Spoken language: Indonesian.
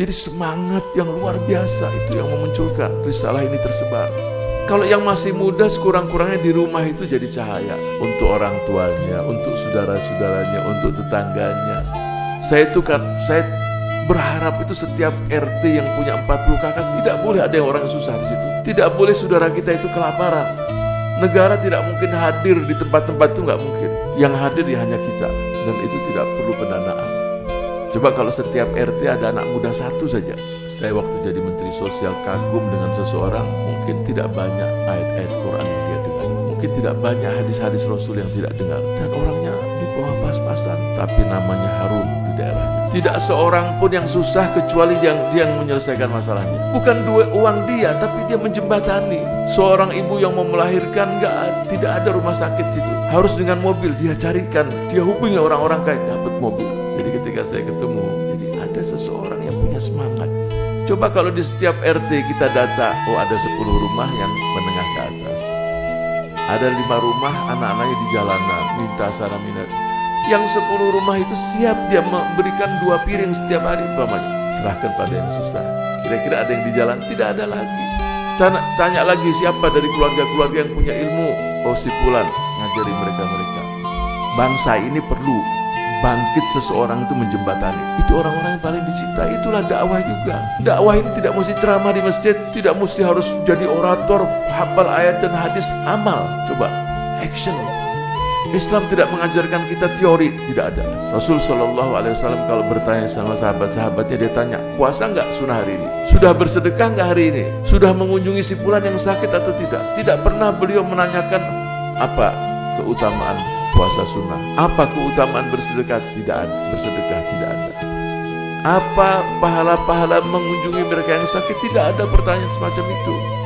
Jadi semangat yang luar biasa itu yang memunculkan risalah ini tersebar. Kalau yang masih muda sekurang-kurangnya di rumah itu jadi cahaya untuk orang tuanya, untuk saudara-saudaranya, untuk tetangganya. Saya itu kan saya berharap itu setiap RT yang punya 40 kakak tidak boleh ada yang orang susah di situ. Tidak boleh saudara kita itu kelaparan. Negara tidak mungkin hadir di tempat-tempat itu nggak mungkin. Yang hadir ya hanya kita dan itu tidak perlu pendanaan. Coba kalau setiap RT ada anak muda satu saja. Saya waktu jadi Menteri Sosial kagum dengan seseorang, mungkin tidak banyak ayat-ayat Quran yang dia dengar. Mungkin tidak banyak hadis-hadis Rasul yang tidak dengar. Dan orangnya di bawah pas-pasan, tapi namanya harum di daerahnya. Tidak seorang pun yang susah kecuali yang dia yang menyelesaikan masalahnya. Bukan duit uang dia, tapi dia menjembatani. Seorang ibu yang mau melahirkan nggak tidak ada rumah sakit situ. Harus dengan mobil dia carikan, dia hubungi orang-orang kaya dapat mobil. Jadi ketika saya ketemu, jadi ada seseorang yang punya semangat. Coba kalau di setiap RT kita data, oh ada 10 rumah yang menengah ke atas. Ada lima rumah anak-anaknya di jalanan, minta sana minat. Yang 10 rumah itu siap dia memberikan dua piring setiap hari umpamanya. Serahkan pada yang susah. Kira-kira ada yang di jalan? Tidak ada lagi. Tanya, tanya lagi siapa dari keluarga-keluarga yang punya ilmu. Oh si Pulan, ngajari mereka-mereka. Bangsa ini perlu bangkit seseorang itu menjembatani. Itu orang-orang yang paling dicinta. Itulah dakwah juga. Dakwah ini tidak mesti ceramah di masjid, tidak mesti harus jadi orator, hafal ayat dan hadis, amal. Coba action. Islam tidak mengajarkan kita teori, tidak ada. Rasul Shallallahu Alaihi Wasallam kalau bertanya sama sahabat-sahabatnya dia tanya, puasa nggak sunnah hari ini? Sudah bersedekah nggak hari ini? Sudah mengunjungi si pulan yang sakit atau tidak? Tidak pernah beliau menanyakan apa keutamaan puasa sunnah. Apa keutamaan bersedekah? Tidak ada. Bersedekah tidak ada. Apa pahala-pahala mengunjungi mereka yang sakit? Tidak ada pertanyaan semacam itu.